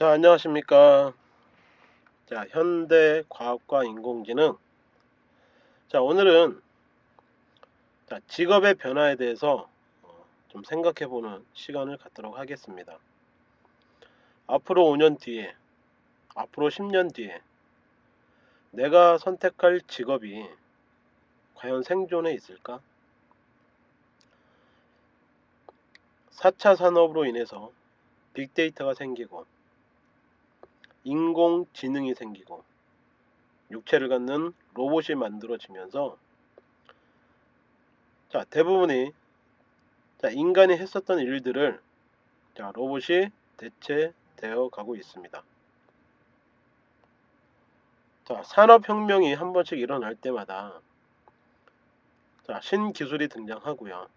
자 안녕하십니까. 자 현대 과학과 인공지능. 자 오늘은 자, 직업의 변화에 대해서 어, 좀 생각해 보는 시간을 갖도록 하겠습니다. 앞으로 5년 뒤에 앞으로 10년 뒤에 내가 선택할 직업이 과연 생존에 있을까? 4차 산업으로 인해서 빅데이터가 생기고 인공지능이 생기고 육체를 갖는 로봇이 만들어지면서 자 대부분이 자 인간이 했었던 일들을 자 로봇이 대체되어 가고 있습니다. 자 산업혁명이 한 번씩 일어날 때마다 자 신기술이 등장하고요.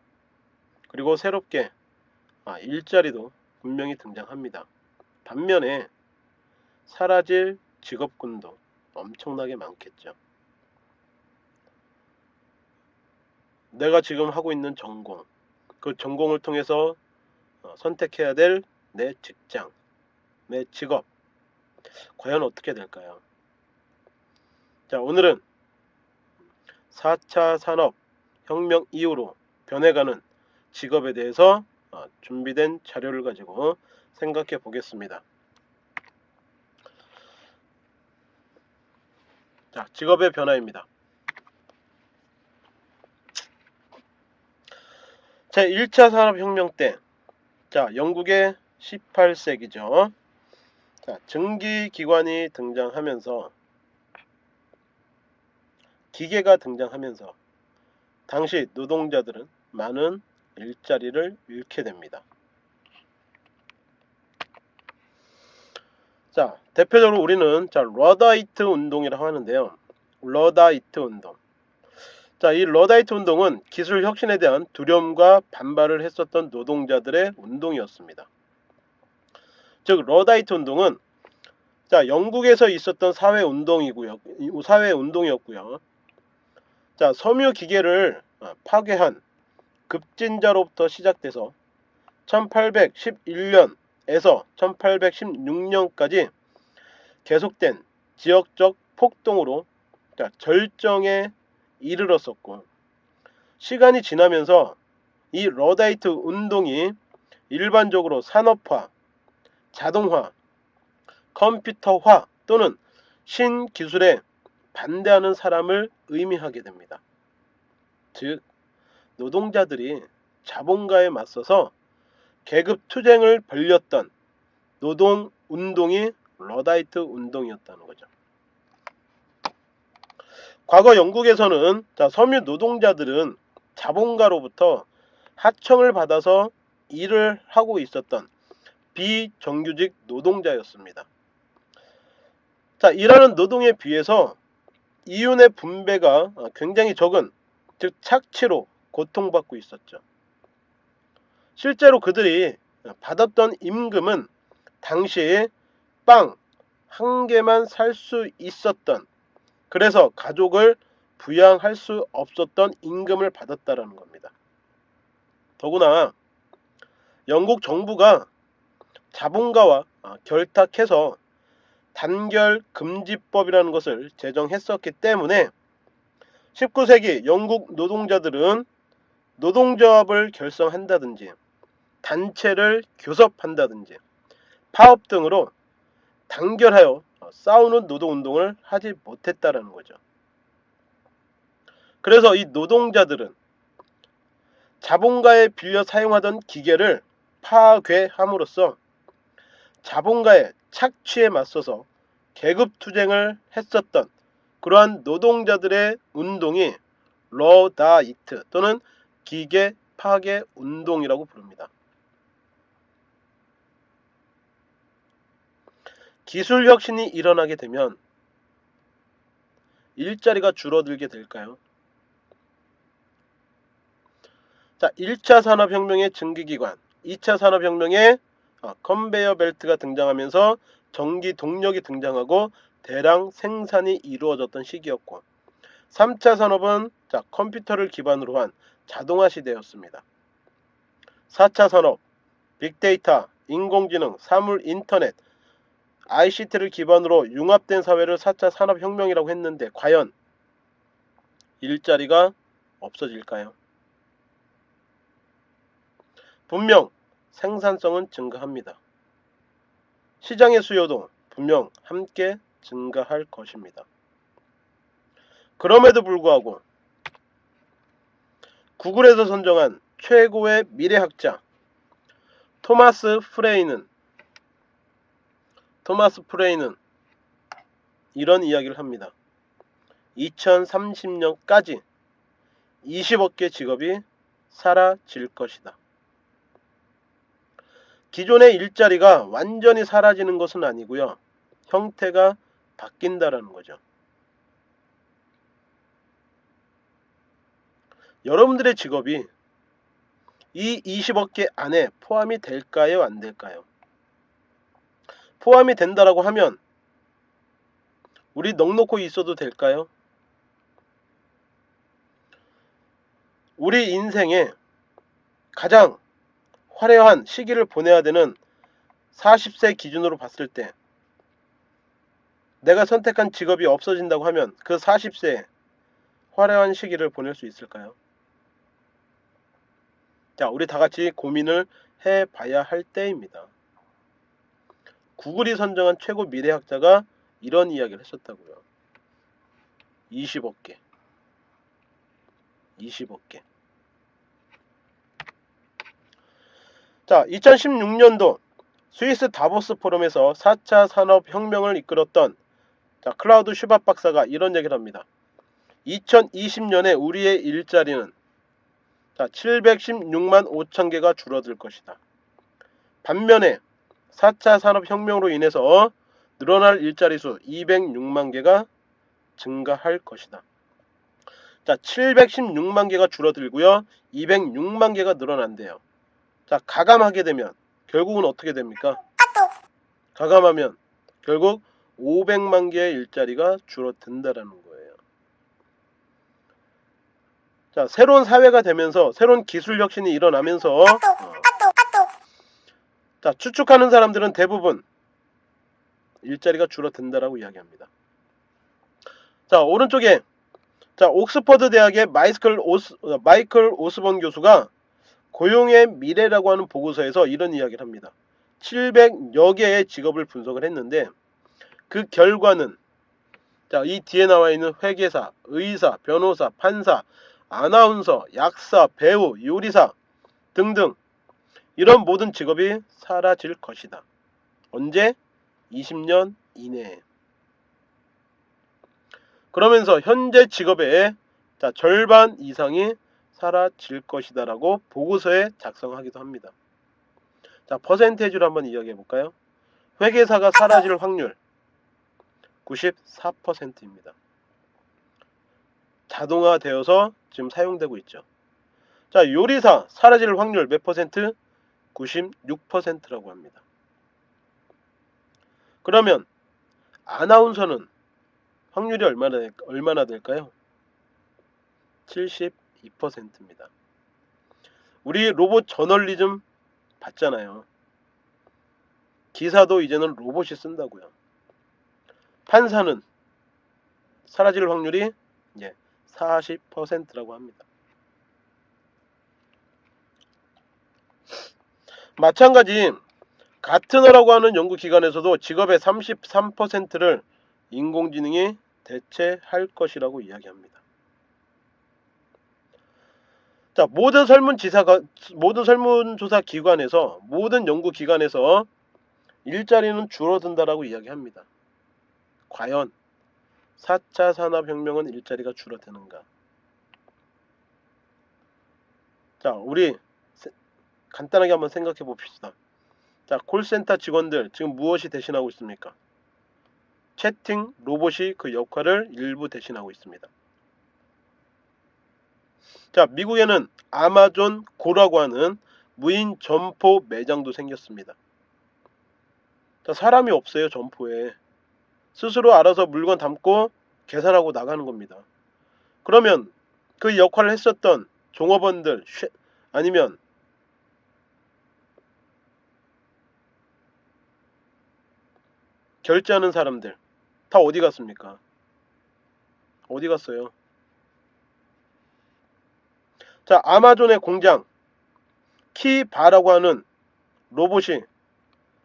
그리고 새롭게 아, 일자리도 분명히 등장합니다. 반면에 사라질 직업군도 엄청나게 많겠죠. 내가 지금 하고 있는 전공, 그 전공을 통해서 어, 선택해야 될 내 직장, 내 직업, 과연 어떻게 될까요? 자, 오늘은 4차 산업 혁명 이후로 변해가는 직업에 대해서 어, 준비된 자료를 가지고 생각해 보겠습니다. 자, 직업의 변화입니다. 자, 1차 산업혁명 때, 자, 영국의 18세기죠. 자, 증기기관이 등장하면서, 기계가 등장하면서, 당시 노동자들은 많은 일자리를 잃게 됩니다. 자, 대표적으로 우리는 자, 러다이트 운동이라고 하는데요. 러다이트 운동. 자, 이 러다이트 운동은 기술 혁신에 대한 두려움과 반발을 했었던 노동자들의 운동이었습니다. 즉, 러다이트 운동은 자, 영국에서 있었던 사회 운동이고요. 사회 운동이었고요. 자, 섬유 기계를 어, 파괴한 급진자로부터 시작돼서 1811년에서 1816년까지 계속된 지역적 폭동으로 절정에 이르렀었고 시간이 지나면서 이 러다이트 운동이 일반적으로 산업화, 자동화, 컴퓨터화 또는 신기술에 반대하는 사람을 의미하게 됩니다. 즉 노동자들이 자본가에 맞서서 계급 투쟁을 벌렸던 노동 운동이 러다이트 운동이었다는 거죠. 과거 영국에서는 자, 섬유 노동자들은 자본가로부터 하청을 받아서 일을 하고 있었던 비정규직 노동자였습니다. 자, 일하는 노동에 비해서 이윤의 분배가 굉장히 적은 즉 착취로 고통받고 있었죠. 실제로 그들이 받았던 임금은 당시에 빵 한 개만 살 수 있었던 그래서 가족을 부양할 수 없었던 임금을 받았다라는 겁니다. 더구나 영국 정부가 자본가와 결탁해서 단결 금지법이라는 것을 제정했었기 때문에 19세기 영국 노동자들은 노동조합을 결성한다든지 단체를 교섭한다든지 파업 등으로 단결하여 싸우는 노동운동을 하지 못했다라는 거죠. 그래서 이 노동자들은 자본가에 빌려 사용하던 기계를 파괴함으로써 자본가의 착취에 맞서서 계급투쟁을 했었던 그러한 노동자들의 운동이 러다이트 또는 기계 파괴 운동이라고 부릅니다. 기술 혁신이 일어나게 되면 일자리가 줄어들게 될까요? 자, 1차 산업혁명의 증기기관, 2차 산업혁명의 어, 컨베이어 벨트가 등장하면서 전기 동력이 등장하고 대량 생산이 이루어졌던 시기였고 3차 산업은 자, 컴퓨터를 기반으로 한 자동화 시대였습니다. 4차 산업, 빅데이터, 인공지능, 사물 인터넷, ICT를 기반으로 융합된 사회를 4차 산업혁명이라고 했는데 과연 일자리가 없어질까요? 분명 생산성은 증가합니다. 시장의 수요도 분명 함께 증가할 것입니다. 그럼에도 불구하고 구글에서 선정한 최고의 미래학자 토마스 프레이는 토마스 프레이는 이런 이야기를 합니다. 2030년까지 20억 개 직업이 사라질 것이다. 기존의 일자리가 완전히 사라지는 것은 아니고요. 형태가 바뀐다라는 거죠. 여러분들의 직업이 이 20억 개 안에 포함이 될까요? 안 될까요? 포함이 된다라고 하면 우리 넉넉히 있어도 될까요? 우리 인생에 가장 화려한 시기를 보내야 되는 40세 기준으로 봤을 때 내가 선택한 직업이 없어진다고 하면 그 40세에 화려한 시기를 보낼 수 있을까요? 자, 우리 다 같이 고민을 해 봐야 할 때입니다. 구글이 선정한 최고 미래학자가 이런 이야기를 했었다고요. 20억 개. 20억 개. 자, 2016년도 스위스 다보스 포럼에서 4차 산업혁명을 이끌었던 자, 클라우드 슈밥 박사가 이런 얘기를 합니다. 2020년에 우리의 일자리는 자, 716만 5천 개가 줄어들 것이다. 반면에 4차 산업혁명으로 인해서 늘어날 일자리 수 206만 개가 증가할 것이다. 자, 716만 개가 줄어들고요. 206만 개가 늘어난대요. 자, 가감하게 되면 결국은 어떻게 됩니까? 가감하면 결국 500만 개의 일자리가 줄어든다라는 거예요. 자, 새로운 사회가 되면서 새로운 기술 혁신이 일어나면서 어, 자, 추측하는 사람들은 대부분 일자리가 줄어든다라고 이야기합니다. 자, 오른쪽에 자, 옥스퍼드 대학의 마이클 오스 마이클 오스본 교수가 고용의 미래라고 하는 보고서에서 이런 이야기를 합니다. 700여 개의 직업을 분석을 했는데 그 결과는 자, 이 뒤에 나와 있는 회계사, 의사, 변호사, 판사, 아나운서, 약사, 배우, 요리사 등등 이런 모든 직업이 사라질 것이다. 언제? 20년 이내에. 그러면서 현재 직업의 자, 절반 이상이 사라질 것이다 라고 보고서에 작성하기도 합니다. 자, 퍼센테이지로 한번 이야기해 볼까요? 회계사가 사라질 확률 94%입니다. 자동화되어서 지금 사용되고 있죠. 자, 요리사 사라질 확률 몇 퍼센트? 96%라고 합니다. 그러면 아나운서는 확률이 얼마나 얼마나 될까요? 2%입니다. 우리 로봇 저널리즘 봤잖아요. 기사도 이제는 로봇이 쓴다고요. 판사는 사라질 확률이 예, 40%라고 합니다. 마찬가지 가트너라고 하는 연구기관에서도 직업의 33%를 인공지능이 대체할 것이라고 이야기합니다. 자, 모든 설문지사가 모든 설문조사 기관에서 모든 연구 기관에서 일자리는 줄어든다라고 이야기합니다. 과연 4차 산업혁명은 일자리가 줄어드는가? 자, 우리 간단하게 한번 생각해 봅시다. 자, 콜센터 직원들 지금 무엇이 대신하고 있습니까? 채팅 로봇이 그 역할을 일부 대신하고 있습니다. 자, 미국에는 아마존 고라고 하는 무인 점포 매장도 생겼습니다. 자, 사람이 없어요, 점포에. 스스로 알아서 물건 담고 계산하고 나가는 겁니다. 그러면 그 역할을 했었던 종업원들 아니면 결제하는 사람들 다 어디 갔습니까? 어디 갔어요? 자, 아마존의 공장 키바라고 하는 로봇이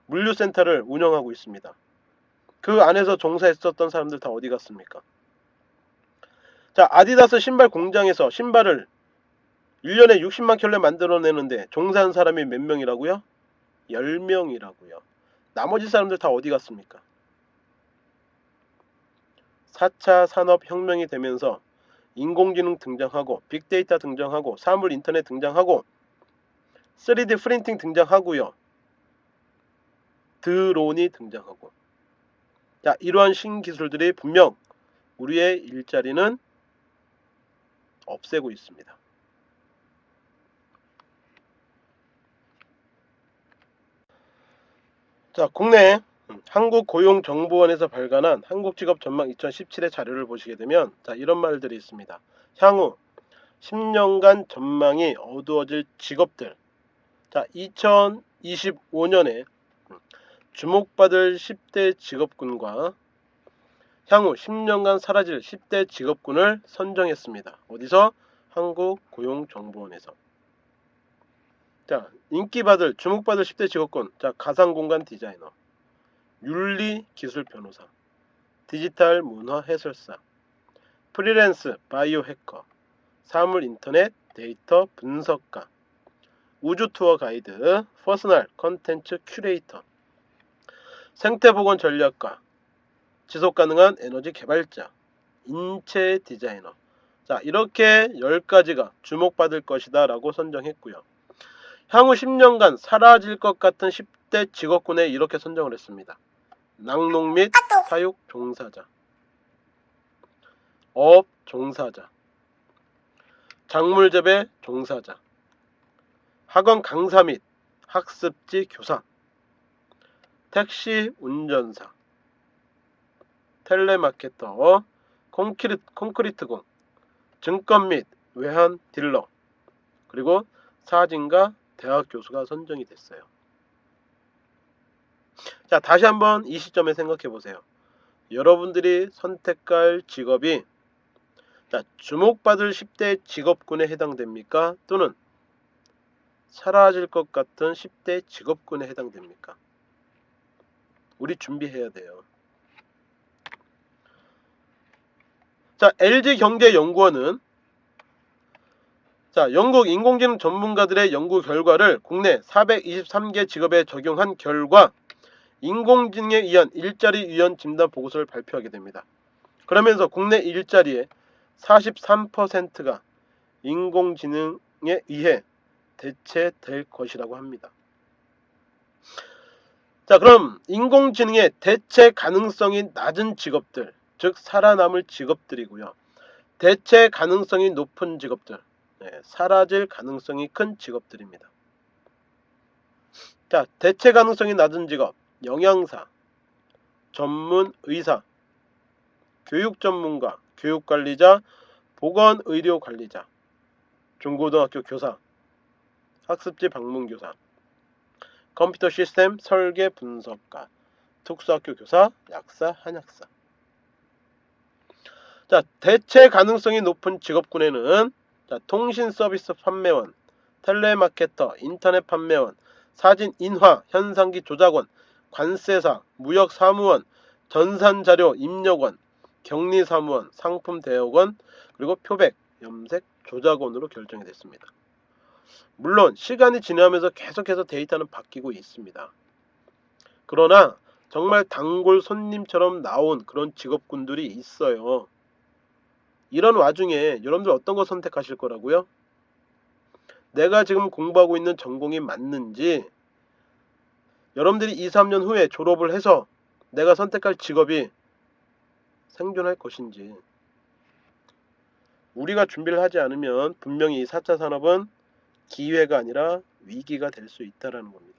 물류센터를 운영하고 있습니다. 그 안에서 종사했었던 사람들 다 어디 갔습니까? 자, 아디다스 신발 공장에서 신발을 1년에 60만 켤레 만들어내는데 종사한 사람이 몇 명이라고요? 10명이라고요. 나머지 사람들 다 어디 갔습니까? 4차 산업혁명이 되면서 인공지능 등장하고 빅데이터 등장하고 사물 인터넷 등장하고 3D 프린팅 등장하고요. 드론이 등장하고 자 이러한 신기술들이 분명 우리의 일자리는 없애고 있습니다. 자 국내 한국고용정보원에서 발간한 한국직업전망 2017의 자료를 보시게 되면 자 이런 말들이 있습니다. 향후 10년간 전망이 어두워질 직업들 자 2025년에 주목받을 10대 직업군과 향후 10년간 사라질 10대 직업군을 선정했습니다. 어디서? 한국고용정보원에서 자 인기받을 주목받을 10대 직업군 자 가상공간 디자이너 윤리 기술 변호사, 디지털 문화 해설사, 프리랜스 바이오 해커, 사물 인터넷 데이터 분석가, 우주 투어 가이드, personal 컨텐츠 큐레이터, 생태보건 전략가, 지속가능한 에너지 개발자, 인체 디자이너. 자, 이렇게 10가지가 주목받을 것이다 라고 선정했고요. 향후 10년간 사라질 것 같은 10대 직업군에 이렇게 선정을 했습니다. 낙농 및 사육 종사자. 업 종사자. 작물 재배 종사자. 학원 강사 및 학습지 교사. 택시 운전사. 텔레마케터 콘크리트, 콘크리트공 증권 및 외환 딜러. 그리고 사진가 대학 교수가 선정이 됐어요. 자 다시 한번 이 시점에 생각해 보세요. 여러분들이 선택할 직업이 자, 주목받을 10대 직업군에 해당됩니까? 또는 사라질 것 같은 10대 직업군에 해당됩니까? 우리 준비해야 돼요. 자, LG경제연구원은 자, 영국 인공지능 전문가들의 연구 결과를 국내 423개 직업에 적용한 결과 인공지능에 의한 일자리 유연 진단 보고서를 발표하게 됩니다. 그러면서 국내 일자리의 43%가 인공지능에 의해 대체될 것이라고 합니다. 자 그럼 인공지능의 대체 가능성이 낮은 직업들 즉 살아남을 직업들이고요. 대체 가능성이 높은 직업들 네, 사라질 가능성이 큰 직업들입니다. 자 대체 가능성이 낮은 직업 영양사, 전문 의사, 교육 전문가, 교육 관리자, 보건 의료 관리자, 중고등학교 교사, 학습지 방문 교사, 컴퓨터 시스템 설계 분석가, 특수학교 교사, 약사, 한약사. 자, 대체 가능성이 높은 직업군에는 자, 통신 서비스 판매원, 텔레마케터, 인터넷 판매원, 사진 인화, 현상기 조작원, 관세사, 무역사무원, 전산자료 입력원, 격리사무원, 상품대여원, 그리고 표백, 염색, 조작원으로 결정이 됐습니다. 물론 시간이 지나면서 계속해서 데이터는 바뀌고 있습니다. 그러나 정말 단골 손님처럼 나온 그런 직업군들이 있어요. 이런 와중에 여러분들 어떤 거 선택하실 거라고요? 내가 지금 공부하고 있는 전공이 맞는지 여러분들이 2, 3년 후에 졸업을 해서 내가 선택할 직업이 생존할 것인지 우리가 준비를 하지 않으면 분명히 4차 산업은 기회가 아니라 위기가 될 수 있다는 겁니다.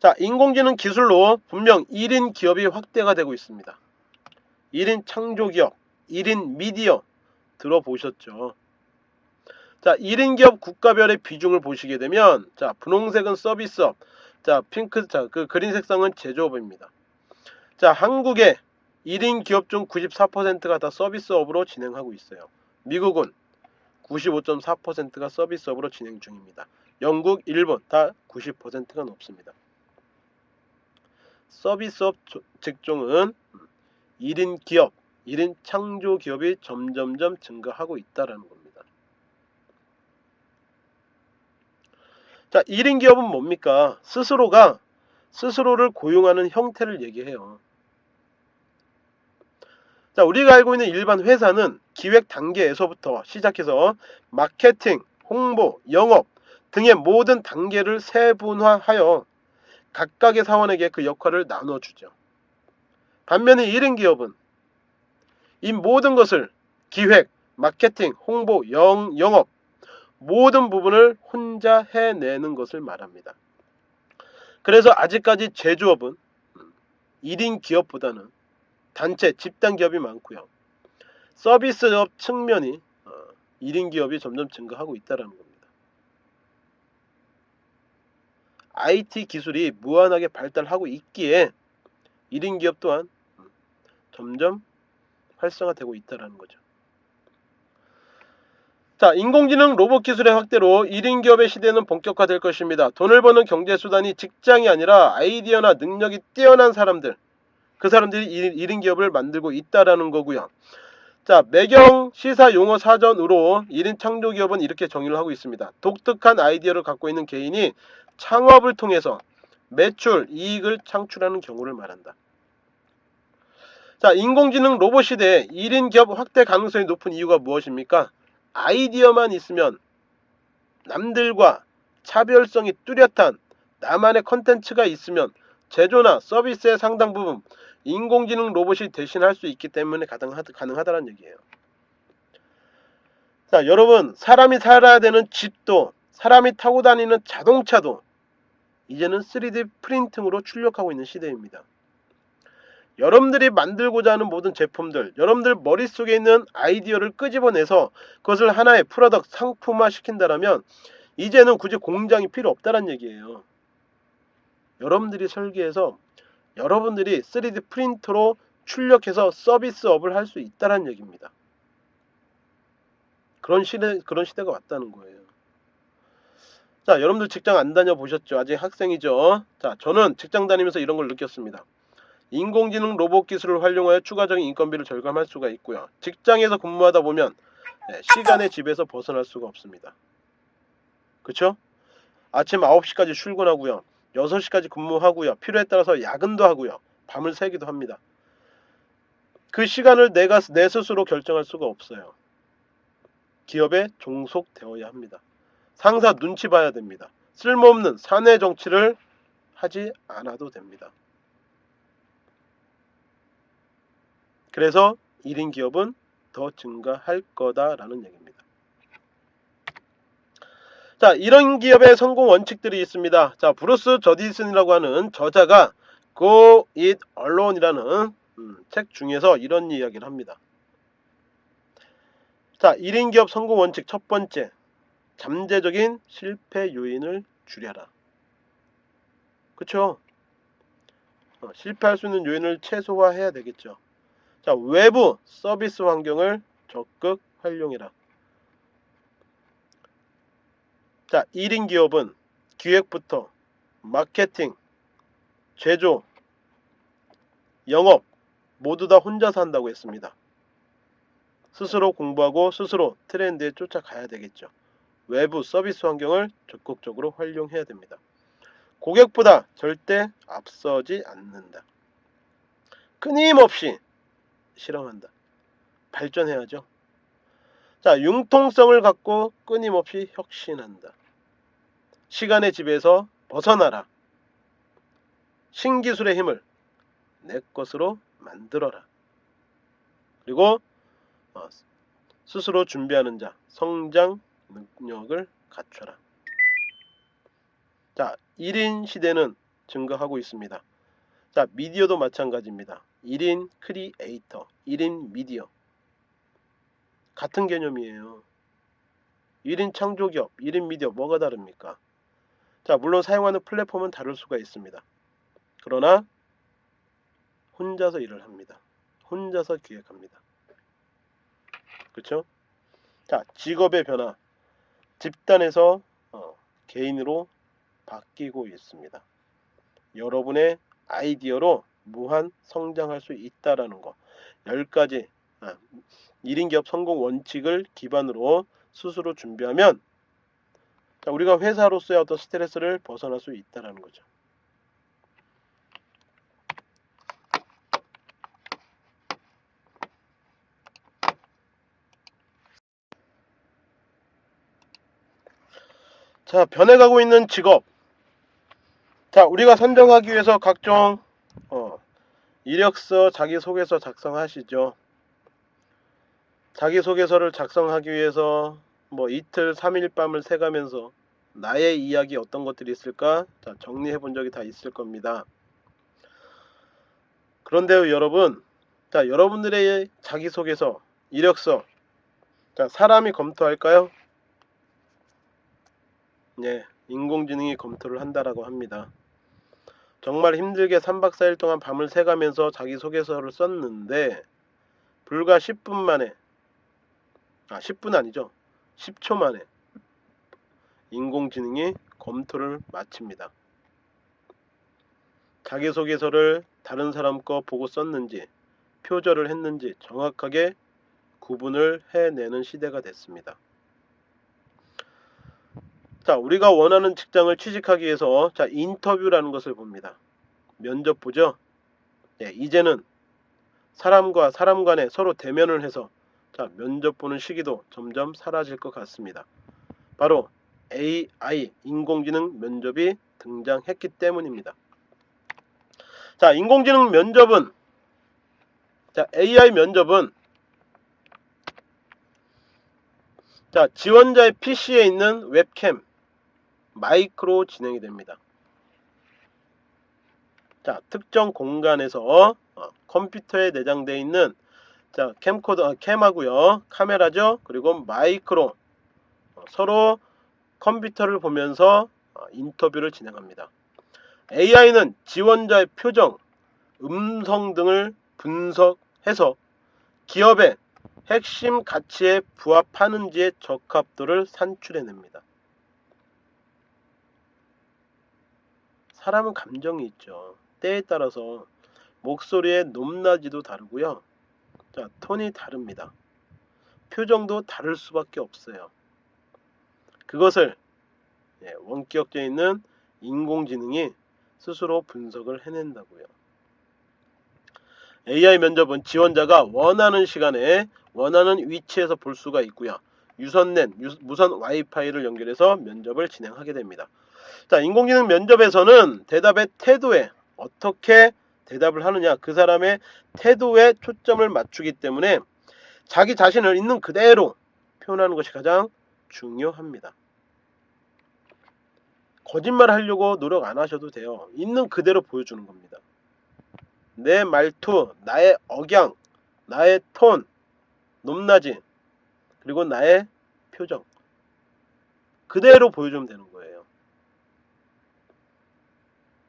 자, 인공지능 기술로 분명 1인 기업이 확대가 되고 있습니다. 1인 창조기업, 1인 미디어 들어보셨죠? 자, 1인 기업 국가별의 비중을 보시게 되면 자, 분홍색은 서비스업, 자, 핑크, 자, 그 그린 색상은 제조업입니다. 자, 한국의 1인 기업 중 94%가 다 서비스업으로 진행하고 있어요. 미국은 95.4%가 서비스업으로 진행 중입니다. 영국, 일본 다 90%가 높습니다. 서비스업 조- 직종은 1인 기업, 1인 창조 기업이 점점점 증가하고 있다라는 겁니다. 자, 1인 기업은 뭡니까? 스스로가 스스로를 고용하는 형태를 얘기해요. 자, 우리가 알고 있는 일반 회사는 기획 단계에서부터 시작해서 마케팅, 홍보, 영업 등의 모든 단계를 세분화하여 각각의 사원에게 그 역할을 나눠주죠. 반면에 1인 기업은 이 모든 것을 기획, 마케팅, 홍보, 영, 영업 모든 부분을 혼자 해내는 것을 말합니다. 그래서 아직까지 제조업은 1인 기업보다는 단체, 집단 기업이 많고요. 서비스업 측면이 1인 기업이 점점 증가하고 있다는 겁니다. IT 기술이 무한하게 발달하고 있기에 1인 기업 또한 점점 활성화되고 있다는 거죠. 자, 인공지능 로봇 기술의 확대로 1인 기업의 시대는 본격화될 것입니다. 돈을 버는 경제 수단이 직장이 아니라 아이디어나 능력이 뛰어난 사람들, 그 사람들이 1인 기업을 만들고 있다라는 거고요. 자, 매경 시사 용어 사전으로 1인 창조 기업은 이렇게 정의를 하고 있습니다. 독특한 아이디어를 갖고 있는 개인이 창업을 통해서 매출, 이익을 창출하는 경우를 말한다. 자, 인공지능 로봇 시대에 1인 기업 확대 가능성이 높은 이유가 무엇입니까? 아이디어만 있으면 남들과 차별성이 뚜렷한 나만의 컨텐츠가 있으면 제조나 서비스의 상당 부분 인공지능 로봇이 대신할 수 있기 때문에 가능하다, 가능하다는 얘기예요. 자, 여러분 사람이 살아야 되는 집도 사람이 타고 다니는 자동차도 이제는 3D 프린팅으로 출력하고 있는 시대입니다. 여러분들이 만들고자 하는 모든 제품들, 여러분들 머릿속에 있는 아이디어를 끄집어내서 그것을 하나의 product, 상품화 시킨다면 이제는 굳이 공장이 필요 없다는 얘기예요. 여러분들이 설계해서 여러분들이 3D 프린터로 출력해서 서비스업을 할 수 있다는 얘기입니다. 그런 시대, 그런 시대가 왔다는 거예요. 자, 여러분들 직장 안 다녀 보셨죠? 아직 학생이죠? 자, 저는 직장 다니면서 이런 걸 느꼈습니다. 인공지능 로봇 기술을 활용하여 추가적인 인건비를 절감할 수가 있고요. 직장에서 근무하다 보면 네, 시간의 집에서 벗어날 수가 없습니다. 그쵸? 아침 9시까지 출근하고요. 6시까지 근무하고요. 필요에 따라서 야근도 하고요. 밤을 새기도 합니다. 그 시간을 내가 내 스스로 결정할 수가 없어요. 기업에 종속되어야 합니다. 상사 눈치 봐야 됩니다. 쓸모없는 사내 정치를 하지 않아도 됩니다. 그래서 1인 기업은 더 증가할 거다라는 얘기입니다. 자, 이런 기업의 성공 원칙들이 있습니다. 자, 브루스 저드슨이라고 하는 저자가 Go It Alone이라는 음, 책 중에서 이런 이야기를 합니다. 자, 1인 기업 성공 원칙 첫 번째, 잠재적인 실패 요인을 줄여라. 그쵸? 어, 실패할 수 있는 요인을 최소화해야 되겠죠. 자, 외부 서비스 환경을 적극 활용해라. 자, 1인 기업은 기획부터 마케팅, 제조, 영업 모두 다 혼자서 한다고 했습니다. 스스로 공부하고 스스로 트렌드에 쫓아가야 되겠죠. 외부 서비스 환경을 적극적으로 활용해야 됩니다. 고객보다 절대 앞서지 않는다. 끊임없이 실험한다. 발전해야죠. 자, 융통성을 갖고 끊임없이 혁신한다. 시간의 집에서 벗어나라. 신기술의 힘을 내 것으로 만들어라. 그리고 어, 스스로 준비하는 자, 성장 능력을 갖춰라. 자, 1인 시대는 증가하고 있습니다. 자, 미디어도 마찬가지입니다. 1인 크리에이터, 1인 미디어. 같은 개념이에요. 1인 창조기업, 1인 미디어 뭐가 다릅니까? 자, 물론 사용하는 플랫폼은 다를 수가 있습니다. 그러나 혼자서 일을 합니다. 혼자서 기획합니다. 그렇죠? 자, 직업의 변화. 집단에서 어, 개인으로 바뀌고 있습니다. 여러분의 아이디어로 무한 성장할 수 있다라는 거. 10가지 아, 1인 기업 성공 원칙을 기반으로 스스로 준비하면 자, 우리가 회사로서의 어떤 스트레스를 벗어날 수 있다라는 거죠. 자, 변해가고 있는 직업. 자, 우리가 선정하기 위해서 각종 어, 이력서, 자기소개서 작성하시죠. 자기소개서를 작성하기 위해서 뭐 이틀, 3일 밤을 새가면서 나의 이야기 어떤 것들이 있을까? 자, 정리해 본 적이 다 있을 겁니다. 그런데요, 여러분. 자, 여러분들의 자기소개서, 이력서. 자, 사람이 검토할까요? 네, 인공지능이 검토를 한다라고 합니다. 정말 힘들게 3박 4일 동안 밤을 새가면서 자기소개서를 썼는데 불과 10분 만에 아 10분 아니죠 10초 만에 인공지능이 검토를 마칩니다. 자기소개서를 다른 사람 거 보고 썼는지 표절을 했는지 정확하게 구분을 해내는 시대가 됐습니다. 자, 우리가 원하는 직장을 취직하기 위해서 자, 인터뷰라는 것을 봅니다. 면접 보죠. 예, 이제는 사람과 사람 간에 서로 대면을 해서 자, 면접 보는 시기도 점점 사라질 것 같습니다. 바로 AI 인공지능 면접이 등장했기 때문입니다. 자, 인공지능 면접은 자, AI 면접은 자, 지원자의 PC에 있는 웹캠 마이크로 진행이 됩니다. 자, 특정 공간에서 어, 컴퓨터에 내장되어 있는 자, 캠코더 아, 캠하고요. 카메라죠. 그리고 마이크로 어, 서로 컴퓨터를 보면서 어, 인터뷰를 진행합니다. AI는 지원자의 표정, 음성 등을 분석해서 기업의 핵심 가치에 부합하는지의 적합도를 산출해냅니다. 사람은 감정이 있죠. 때에 따라서 목소리의 높낮이도 다르고요. 자, 톤이 다릅니다. 표정도 다를 수밖에 없어요. 그것을 예, 원격에 있는 인공지능이 스스로 분석을 해낸다고요. AI 면접은 지원자가 원하는 시간에 원하는 위치에서 볼 수가 있고요. 유선넷, 무선 와이파이를 연결해서 면접을 진행하게 됩니다. 자, 인공지능 면접에서는 대답의 태도에 어떻게 대답을 하느냐 그 사람의 태도에 초점을 맞추기 때문에 자기 자신을 있는 그대로 표현하는 것이 가장 중요합니다. 거짓말 하려고 노력 안 하셔도 돼요. 있는 그대로 보여주는 겁니다. 내 말투, 나의 억양, 나의 톤, 높낮이, 그리고 나의 표정. 그대로 보여주면 되는 거예요.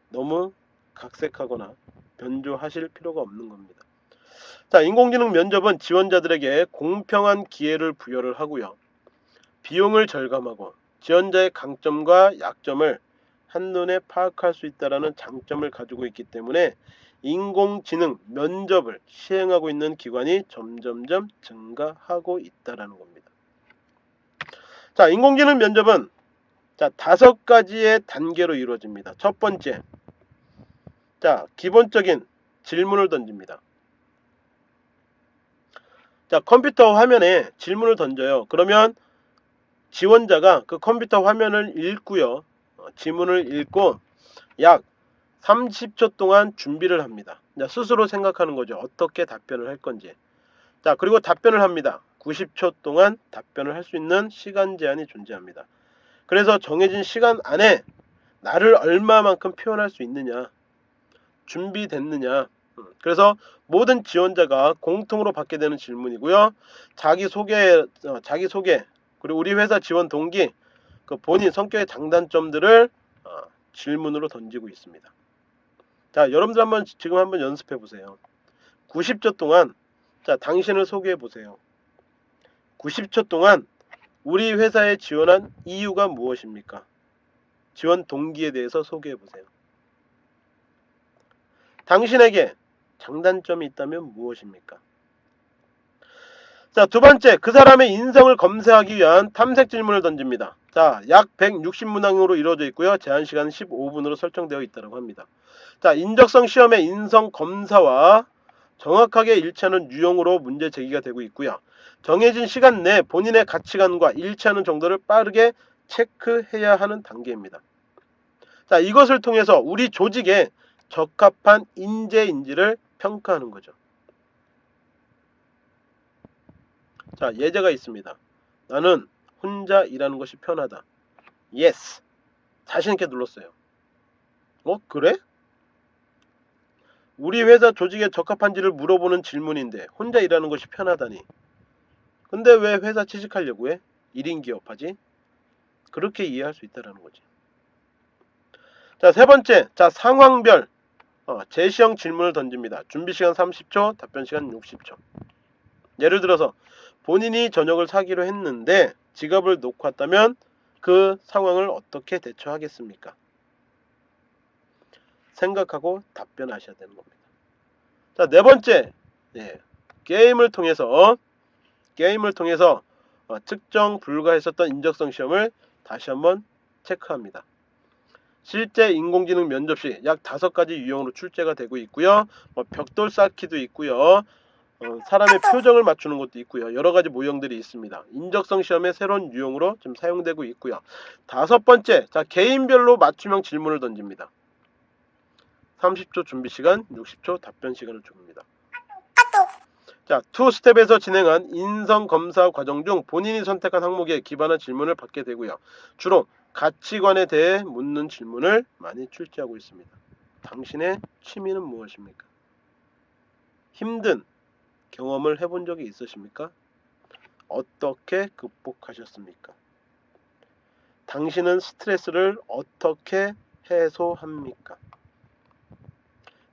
너무 각색하거나 변조하실 필요가 없는 겁니다. 자, 인공지능 면접은 지원자들에게 공평한 기회를 부여를 하고요. 비용을 절감하고 지원자의 강점과 약점을 한눈에 파악할 수 있다는 장점을 가지고 있기 때문에 인공지능 면접을 시행하고 있는 기관이 점점점 증가하고 있다는 겁니다. 자, 인공지능 면접은 자, 다섯 가지의 단계로 이루어집니다. 첫 번째, 자, 기본적인 질문을 던집니다. 자, 컴퓨터 화면에 질문을 던져요. 그러면 지원자가 그 컴퓨터 화면을 읽고요. 어, 지문을 읽고 약 30초 동안 준비를 합니다. 자, 스스로 생각하는 거죠. 어떻게 답변을 할 건지. 자, 그리고 답변을 합니다. 90초 동안 답변을 할 수 있는 시간 제한이 존재합니다. 그래서 정해진 시간 안에 나를 얼마만큼 표현할 수 있느냐 준비됐느냐 음, 그래서 모든 지원자가 공통으로 받게 되는 질문이고요 자기 소개 어, 자기 소개 그리고 우리 회사 지원 동기 그 본인 성격의 장단점들을 어, 질문으로 던지고 있습니다. 자, 여러분들 한번 지금 한번 연습해 보세요. 90초 동안 자, 당신을 소개해 보세요. 90초 동안 우리 회사에 지원한 이유가 무엇입니까? 지원 동기에 대해서 소개해 보세요. 당신에게 장단점이 있다면 무엇입니까? 자, 두 번째, 그 사람의 인성을 검색하기 위한 탐색 질문을 던집니다. 자, 약 160문항으로 이루어져 있고요. 제한 시간은 15분으로 설정되어 있다고 합니다. 자, 인적성 시험의 인성 검사와 정확하게 일치하는 유형으로 문제 제기가 되고 있고요. 정해진 시간 내 본인의 가치관과 일치하는 정도를 빠르게 체크해야 하는 단계입니다. 자, 이것을 통해서 우리 조직에 적합한 인재인지를 평가하는 거죠. 자, 예제가 있습니다. 나는 혼자 일하는 것이 편하다. Yes. 자신 있게 눌렀어요. 어? 그래? 우리 회사 조직에 적합한지를 물어보는 질문인데 혼자 일하는 것이 편하다니. 근데 왜 회사 취직하려고 해? 1인 기업하지? 그렇게 이해할 수 있다는 거지. 자, 세 번째. 자, 상황별 어, 제시형 질문을 던집니다. 준비 시간 30초, 답변 시간 60초. 예를 들어서 본인이 저녁을 사기로 했는데 지갑을 놓고 왔다면 그 상황을 어떻게 대처하겠습니까? 생각하고 답변하셔야 되는 겁니다. 자, 네 번째. 네, 게임을 통해서 게임을 통해서 어, 측정 불가했었던 인적성 시험을 다시 한번 체크합니다. 실제 인공지능 면접 시 약 다섯 가지 유형으로 출제가 되고 있고요. 뭐 벽돌 쌓기도 있고요. 어, 사람의 표정을 맞추는 것도 있고요. 여러 가지 모형들이 있습니다. 인적성 시험의 새로운 유형으로 좀 사용되고 있고요. 다섯 번째, 자 개인별로 맞춤형 질문을 던집니다. 30초 준비 시간, 60초 답변 시간을 줍니다. 자, two step에서 진행한 인성 검사 과정 중 본인이 선택한 항목에 기반한 질문을 받게 되고요. 주로 가치관에 대해 묻는 질문을 많이 출제하고 있습니다. 당신의 취미는 무엇입니까? 힘든 경험을 해본 적이 있으십니까? 어떻게 극복하셨습니까? 당신은 스트레스를 어떻게 해소합니까?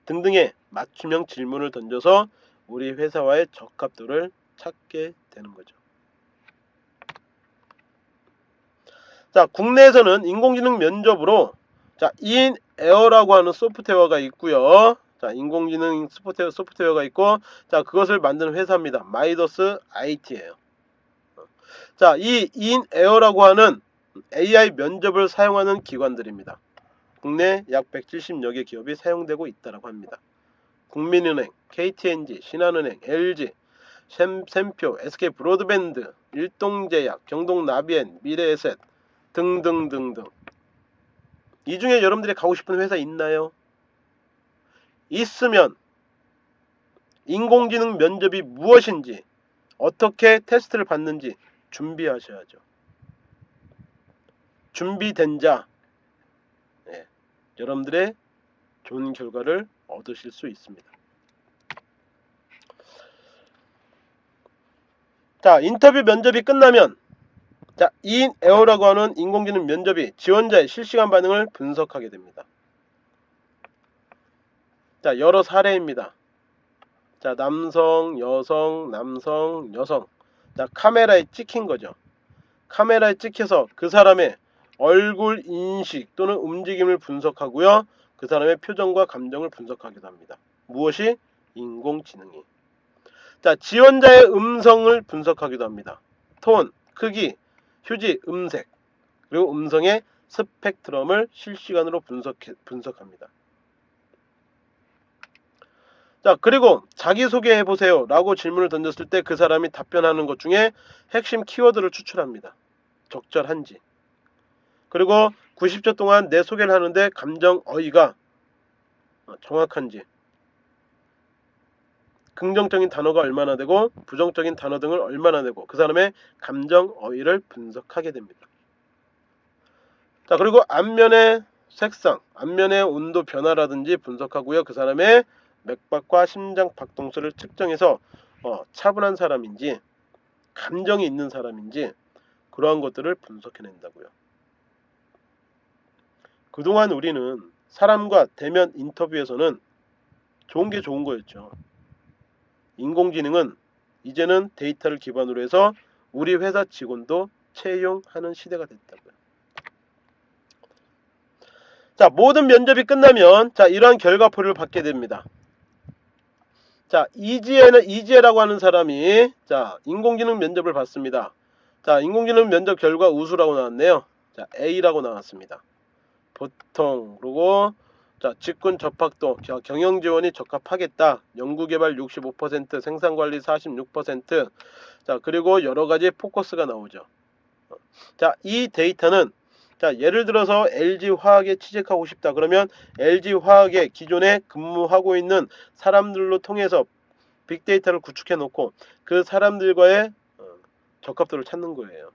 등등의 맞춤형 질문을 던져서 우리 회사와의 적합도를 찾게 되는 거죠. 자, 국내에서는 인공지능 면접으로 자, inAIR라고 하는 소프트웨어가 있고요. 자, 인공지능 소프트웨어, 소프트웨어가 있고 자, 그것을 만드는 회사입니다. 마이더스 IT예요. 자, 이 inAIR라고 하는 AI 면접을 사용하는 기관들입니다. 국내 약 170여 개 기업이 사용되고 있다고 합니다. 국민은행, KT&G, 신한은행, LG, 샘, 샘표, SK 브로드밴드, 일동제약, 경동나비엔, 미래에셋 등등등등. 이 중에 여러분들이 가고 싶은 회사 있나요? 있으면 인공지능 면접이 무엇인지 어떻게 테스트를 받는지 준비하셔야죠. 준비된 자 네, 여러분들의 좋은 결과를 얻으실 수 있습니다. 자 인터뷰 면접이 끝나면 자, 인 에어라고 하는 인공지능 면접이 지원자의 실시간 반응을 분석하게 됩니다. 자, 여러 사례입니다. 자, 남성, 여성, 남성, 여성. 자, 카메라에 찍힌 거죠. 카메라에 찍혀서 그 사람의 얼굴 인식 또는 움직임을 분석하고요. 그 사람의 표정과 감정을 분석하기도 합니다. 무엇이? 인공지능이. 자, 지원자의 음성을 분석하기도 합니다. 톤, 크기, 휴지, 음색, 그리고 음성의 스펙트럼을 실시간으로 분석, 분석합니다. 자, 그리고 자기소개해 보세요 라고 질문을 던졌을 때 그 사람이 답변하는 것 중에 핵심 키워드를 추출합니다. 적절한지. 그리고 90초 동안 내 소개를 하는데 감정 어휘가 정확한지. 긍정적인 단어가 얼마나 되고 부정적인 단어 등을 얼마나 되고 그 사람의 감정 어휘를 분석하게 됩니다. 자 그리고 앞면의 색상, 앞면의 온도 변화라든지 분석하고요. 그 사람의 맥박과 심장 박동수를 측정해서 어, 차분한 사람인지 감정이 있는 사람인지 그러한 것들을 분석해낸다고요. 그동안 우리는 사람과 대면 인터뷰에서는 좋은 게 좋은 거였죠. 인공지능은 이제는 데이터를 기반으로 해서 우리 회사 직원도 채용하는 시대가 됐다고요. 자, 모든 면접이 끝나면 자, 이러한 결과표를 받게 됩니다. 자, 이지혜는 이지혜라고 하는 사람이 자, 인공지능 면접을 봤습니다. 자, 인공지능 면접 결과 우수라고 나왔네요. 자, A라고 나왔습니다. 보통 그리고 자, 직군 접학도 겨- 경영 지원이 적합하겠다. 연구 개발 65%, 생산 관리 46%. 자, 그리고 여러 가지 포커스가 나오죠. 어, 자, 이 데이터는 자, 예를 들어서 LG 화학에 취직하고 싶다. 그러면 LG 화학에 기존에 근무하고 있는 사람들로 통해서 빅데이터를 구축해 놓고 그 사람들과의 어, 적합도를 찾는 거예요.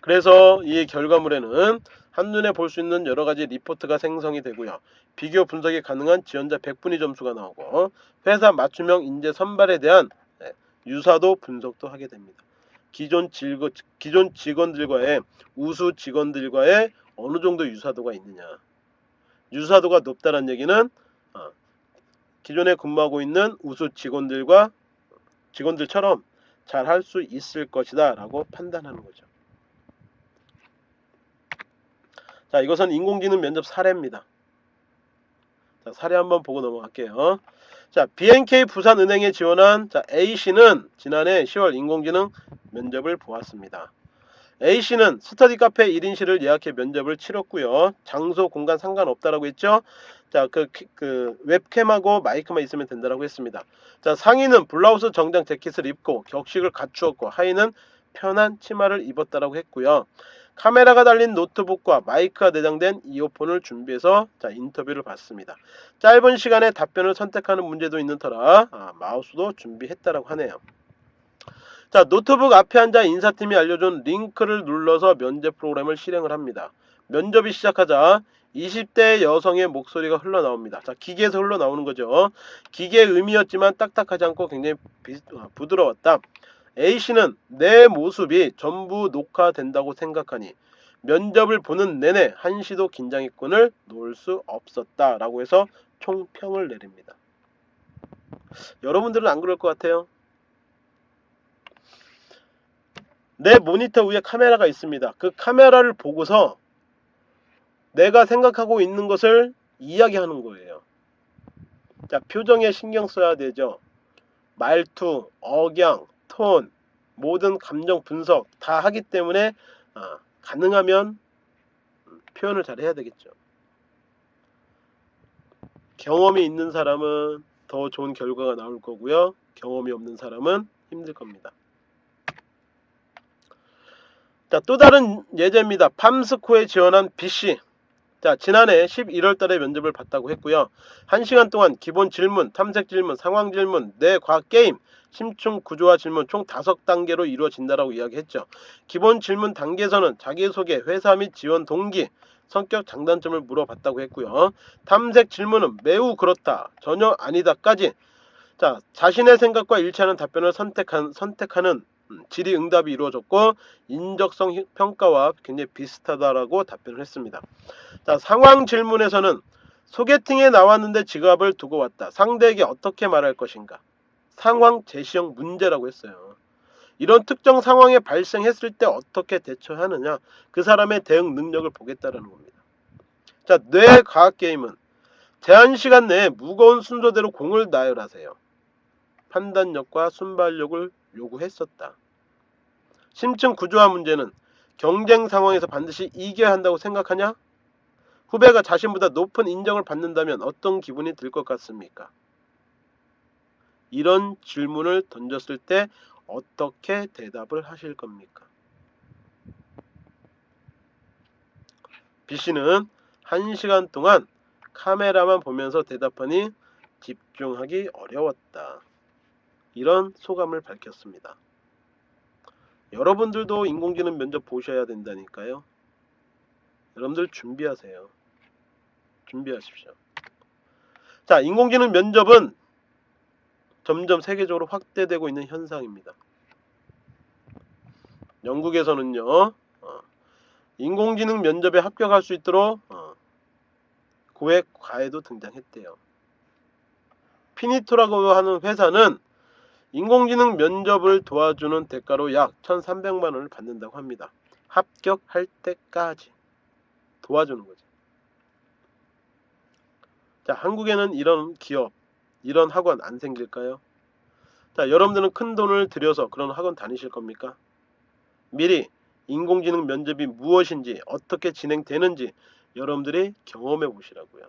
그래서 이 결과물에는 한눈에 볼 수 있는 여러 가지 리포트가 생성이 되고요. 비교 분석이 가능한 지원자 100분위 점수가 나오고 회사 맞춤형 인재 선발에 대한 네, 유사도 분석도 하게 됩니다. 기존, 질거, 기존 직원들과의 우수 직원들과의 어느 정도 유사도가 있느냐. 유사도가 높다는 얘기는 어, 기존에 근무하고 있는 우수 직원들과 직원들처럼 잘 할 수 있을 것이다 라고 판단하는 거죠. 자, 이것은 인공지능 면접 사례입니다. 자, 사례 한번 보고 넘어갈게요. 자, BNK 부산은행에 지원한 자, A씨는 지난해 10월 인공지능 면접을 보았습니다. A씨는 스터디 카페 1인실을 예약해 면접을 치렀고요. 장소, 공간 상관없다라고 했죠. 자, 그, 그 웹캠하고 마이크만 있으면 된다라고 했습니다. 자, 상의는 블라우스 정장 재킷을 입고 격식을 갖추었고 하의는 편한 치마를 입었다라고 했고요. 카메라가 달린 노트북과 마이크가 내장된 이어폰을 준비해서 자, 인터뷰를 받습니다. 짧은 시간에 답변을 선택하는 문제도 있는 터라 아, 마우스도 준비했다라고 하네요. 자, 노트북 앞에 앉아 인사팀이 알려준 링크를 눌러서 면접 프로그램을 실행을 합니다. 면접이 시작하자 20대 여성의 목소리가 흘러나옵니다. 자, 기계에서 흘러나오는 거죠. 기계의 의미였지만 딱딱하지 않고 굉장히 비, 아, 부드러웠다. A씨는 내 모습이 전부 녹화된다고 생각하니 면접을 보는 내내 한시도 긴장의 끈을 놓을 수 없었다 라고 해서 총평을 내립니다. 여러분들은 안 그럴 것 같아요. 내 모니터 위에 카메라가 있습니다. 그 카메라를 보고서 내가 생각하고 있는 것을 이야기하는 거예요. 자, 표정에 신경 써야 되죠. 말투, 억양, 톤, 모든 감정 분석 다 하기 때문에 아, 가능하면 표현을 잘 해야 되겠죠. 경험이 있는 사람은 더 좋은 결과가 나올 거고요. 경험이 없는 사람은 힘들 겁니다. 자, 또 다른 예제입니다. 팜스코에 지원한 B씨. 자, 지난해 11월 달에 면접을 봤다고 했고요. 1시간 동안 기본 질문, 탐색 질문, 상황 질문, 내 과학 게임, 심층 구조화 질문 총 5단계로 이루어진다라고 이야기했죠. 기본 질문 단계에서는 자기소개, 회사 및 지원 동기, 성격 장단점을 물어봤다고 했고요. 탐색 질문은 매우 그렇다, 전혀 아니다까지 자, 자신의 생각과 일치하는 답변을 선택한, 선택하는 음, 질의 응답이 이루어졌고 인적성 히- 평가와 굉장히 비슷하다라고 답변을 했습니다. 자, 상황 질문에서는 소개팅에 나왔는데 지갑을 두고 왔다. 상대에게 어떻게 말할 것인가? 상황 제시형 문제라고 했어요. 이런 특정 상황에 발생했을 때 어떻게 대처하느냐? 그 사람의 대응 능력을 보겠다라는 겁니다. 자, 뇌 과학 게임은 제한 시간 내에 무거운 순서대로 공을 나열하세요. 판단력과 순발력을 요구했었다. 심층 구조화 문제는 경쟁 상황에서 반드시 이겨야 한다고 생각하냐? 후배가 자신보다 높은 인정을 받는다면 어떤 기분이 들 것 같습니까? 이런 질문을 던졌을 때 어떻게 대답을 하실 겁니까? B씨는 1시간 동안 카메라만 보면서 대답하니 집중하기 어려웠다. 이런 소감을 밝혔습니다. 여러분들도 인공지능 면접 보셔야 된다니까요. 여러분들 준비하세요. 준비하십시오. 자, 인공지능 면접은 점점 세계적으로 확대되고 있는 현상입니다. 영국에서는요, 어, 인공지능 면접에 합격할 수 있도록 어, 고액 과외도 등장했대요. 피니토라고 하는 회사는 인공지능 면접을 도와주는 대가로 약 1,300만 원을 받는다고 합니다. 합격할 때까지 도와주는 거지. 자, 한국에는 이런 기업, 이런 학원 안 생길까요? 자, 여러분들은 큰 돈을 들여서 그런 학원 다니실 겁니까? 미리 인공지능 면접이 무엇인지 어떻게 진행되는지 여러분들이 경험해 보시라고요.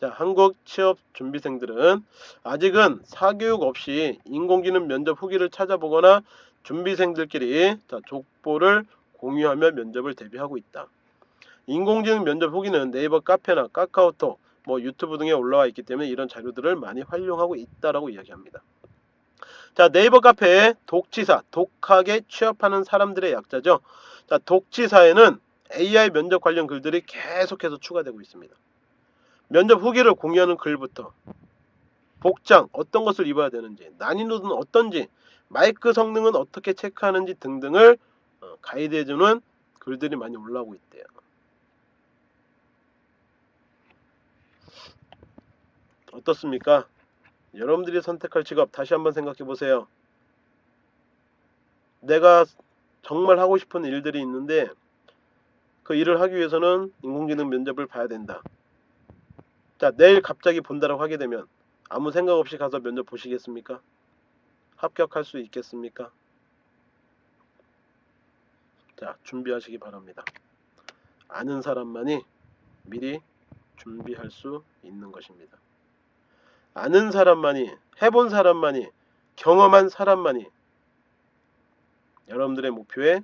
자, 한국 취업 준비생들은 아직은 사교육 없이 인공지능 면접 후기를 찾아보거나 준비생들끼리 자, 족보를 공유하며 면접을 대비하고 있다. 인공지능 면접 후기는 네이버 카페나 카카오톡, 뭐 유튜브 등에 올라와 있기 때문에 이런 자료들을 많이 활용하고 있다라고 이야기합니다. 자, 네이버 카페에 독치사, 독하게 취업하는 사람들의 약자죠. 자, 독치사에는 AI 면접 관련 글들이 계속해서 추가되고 있습니다. 면접 후기를 공유하는 글부터 복장 어떤 것을 입어야 되는지 난이도는 어떤지 마이크 성능은 어떻게 체크하는지 등등을 어, 가이드해주는 글들이 많이 올라오고 있대요. 어떻습니까? 여러분들이 선택할 직업 다시 한번 생각해 보세요. 내가 정말 하고 싶은 일들이 있는데 그 일을 하기 위해서는 인공지능 면접을 봐야 된다. 자, 내일 갑자기 본다라고 하게 되면 아무 생각 없이 가서 면접 보시겠습니까? 합격할 수 있겠습니까? 자, 준비하시기 바랍니다. 아는 사람만이 미리 준비할 수 있는 것입니다. 아는 사람만이, 해본 사람만이, 경험한 사람만이 여러분들의 목표에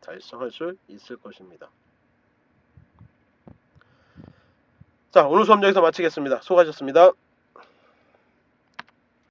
달성할 수 있을 것입니다. 자, 오늘 수업 여기서 마치겠습니다. 수고하셨습니다.